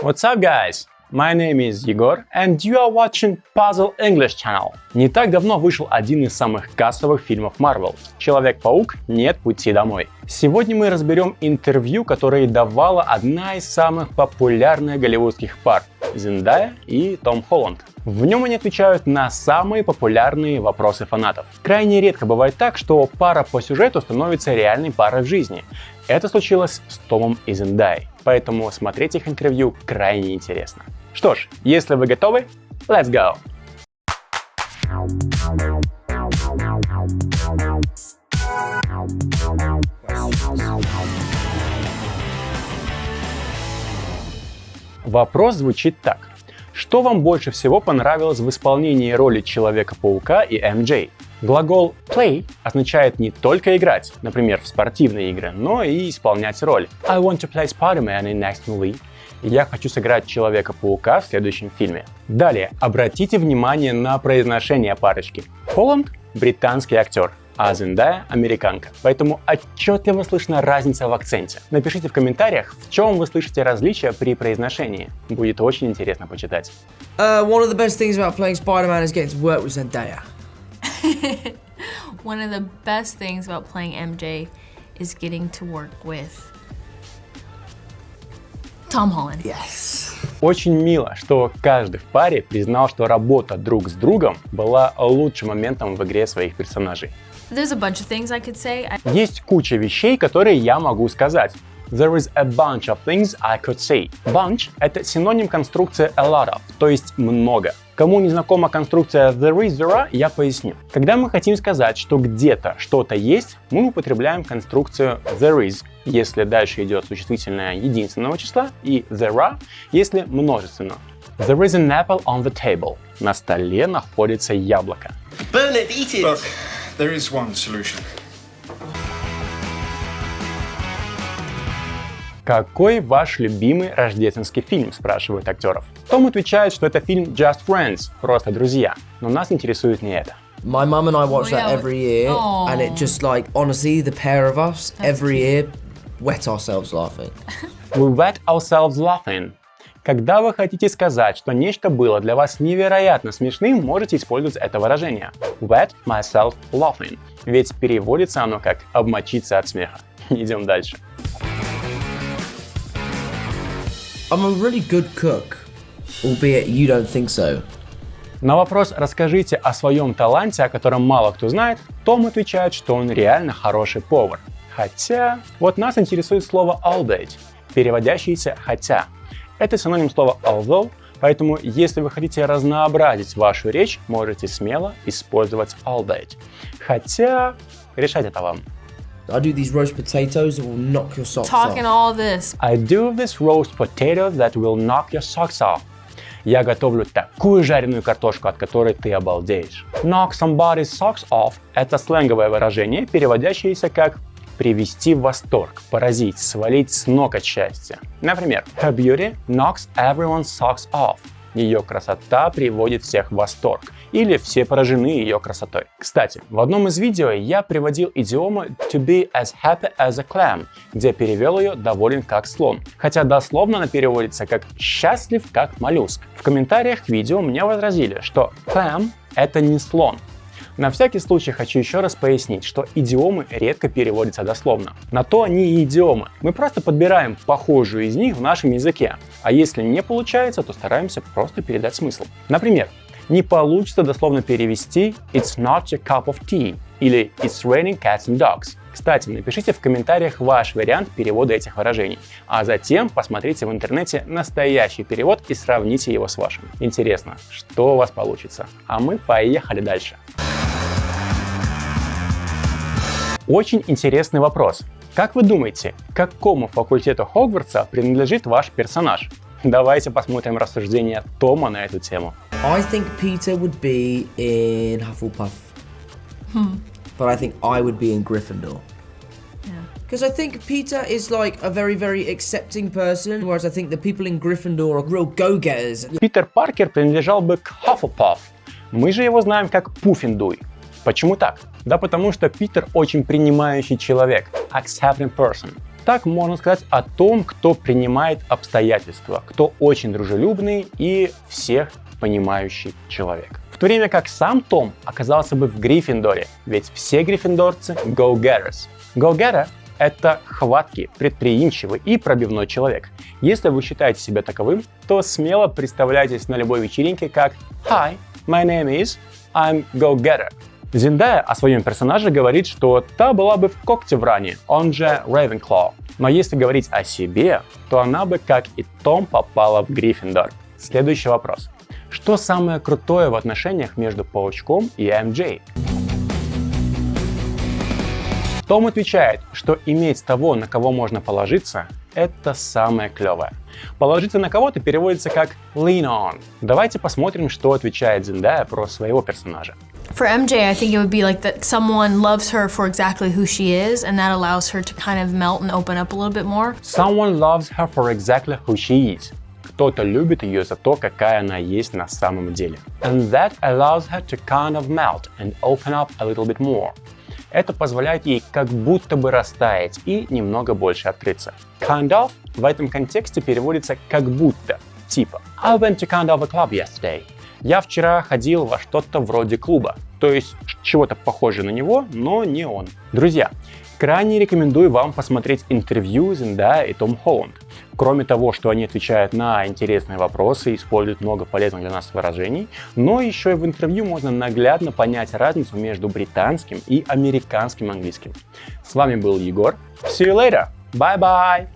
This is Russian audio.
What's up, guys? My name is Егор, and you are watching Puzzle English Channel. Не так давно вышел один из самых кассовых фильмов Marvel – Человек-паук «Нет пути домой». Сегодня мы разберем интервью, которое давала одна из самых популярных голливудских пар – Зендая и Том Холланд. В нем они отвечают на самые популярные вопросы фанатов. Крайне редко бывает так, что пара по сюжету становится реальной парой в жизни. Это случилось с Томом и Зендай, поэтому смотреть их интервью крайне интересно. Что ж, если вы готовы, let's go! Вопрос звучит так. Что вам больше всего понравилось в исполнении роли Человека-паука и MJ? Глагол play означает не только играть, например, в спортивные игры, но и исполнять роль. I want to play Spider-Man in next movie. Я хочу сыграть Человека-паука в следующем фильме. Далее, обратите внимание на произношение парочки. Холланд – британский актер, а Зендая – американка. Поэтому отчетливо слышна разница в акценте. Напишите в комментариях, в чем вы слышите различия при произношении. Будет очень интересно почитать. Uh, one of the best things about playing Spider-Man is getting to work with Zendaya. one of the best things about playing MJ is getting to work with Tom Holland. Yes. Очень мило, что каждый в паре признал, что работа друг с другом была лучшим моментом в игре своих персонажей. There's a bunch of things I could say. I... Есть куча вещей, которые я могу сказать. There is a bunch of things I could say. Bunch — это синоним конструкции a lot of, то есть много. Кому не знакома конструкция there is, there are, я поясню. Когда мы хотим сказать, что где-то что-то есть, мы употребляем конструкцию there is, если дальше идет существительное единственного числа, и there are, если множественно. There is an apple on the table. На столе находится яблоко. Bernard, eat it! Look, there is one solution. Какой ваш любимый рождественский фильм, спрашивают актеров. Том отвечает, что это фильм Just Friends, просто друзья. Но нас интересует не это. My mum and I watch that every year, and it just like honestly, the pair of us every year wet ourselves laughing. We wet ourselves laughing. Когда вы хотите сказать, что нечто было для вас невероятно смешным, можете использовать это выражение. Wet myself laughing. Ведь переводится оно как «обмочиться от смеха». Идем дальше. I'm a really good cook, albeit you don't think so. На вопрос «Расскажите о своем таланте, о котором мало кто знает», Том отвечает, что он реально хороший повар. Хотя, вот нас интересует слово albeit, переводящееся «хотя». Это синоним слова although, поэтому если вы хотите разнообразить вашу речь, можете смело использовать albeit. Хотя, решать это вам. I do these roast potatoes that will knock your socks Talking off. all this. I do this roast potato that will knock your socks off. Я готовлю такую жареную картошку, от которой ты обалдеешь. Knock somebody's socks off – это сленговое выражение, переводящееся как привести в восторг, поразить, свалить с ног от счастья. Например, her beauty knocks everyone's socks off. Ее красота приводит всех в восторг. Или все поражены ее красотой. Кстати, в одном из видео я приводил идиому to be as happy as a clam, где перевел ее доволен как слон. Хотя дословно она переводится как счастлив как моллюск. В комментариях к видео мне возразили, что clam это не слон, на всякий случай хочу еще раз пояснить, что идиомы редко переводятся дословно. На то они и идиомы. Мы просто подбираем похожую из них в нашем языке. А если не получается, то стараемся просто передать смысл. Например, не получится дословно перевести «It's not your cup of tea» или «It's raining cats and dogs». Кстати, напишите в комментариях ваш вариант перевода этих выражений, а затем посмотрите в интернете настоящий перевод и сравните его с вашим. Интересно, что у вас получится. А мы поехали дальше. Очень интересный вопрос. Как вы думаете, к какому факультету Хогвартса принадлежит ваш персонаж? Давайте посмотрим рассуждения Тома на эту тему. I think Peter would be in Hufflepuff, but I think I would be in Gryffindor. Because I think Peter is like a very, very accepting person, whereas I think the people in Gryffindor are real go-getters. Питер Паркер принадлежал бы к Hufflepuff. Мы же его знаем как Пуффиндуй. Почему так? Да потому что Питер очень принимающий человек, accepting person. так можно сказать о том, кто принимает обстоятельства, кто очень дружелюбный и всех понимающий человек. В то время как сам Том оказался бы в Гриффиндоре, ведь все гриффиндорцы go-getters. Go-getter — это хваткий, предприимчивый и пробивной человек. Если вы считаете себя таковым, то смело представляйтесь на любой вечеринке как «Hi, my name is, I'm go-getter». Зиндая о своем персонаже говорит, что та была бы в когте в ране, он же Ravenclaw. Но если говорить о себе, то она бы, как и Том, попала в Гриффиндор. Следующий вопрос. Что самое крутое в отношениях между Паучком и МJ? Том отвечает, что иметь того, на кого можно положиться, это самое клевое. Положиться на кого-то переводится как lean on. Давайте посмотрим, что отвечает Зендая про своего персонажа. For MJ, I think it would be like that someone loves her for exactly who she is, and that allows her to kind of melt and open up a little bit more. Someone loves her for exactly who she is. Кто-то любит ее за то, какая она есть на самом деле. And that allows her to kind of melt and open up a little bit more. Это позволяет ей как будто бы растаять и немного больше открыться. Kind of в этом контексте переводится как будто, типа I went to kind of a club yesterday. Я вчера ходил во что-то вроде клуба, то есть чего-то похожее на него, но не он. Друзья, крайне рекомендую вам посмотреть интервью Зендая и Том Холланд. Кроме того, что они отвечают на интересные вопросы и используют много полезных для нас выражений, но еще и в интервью можно наглядно понять разницу между британским и американским английским. С вами был Егор. See you later. Bye-bye.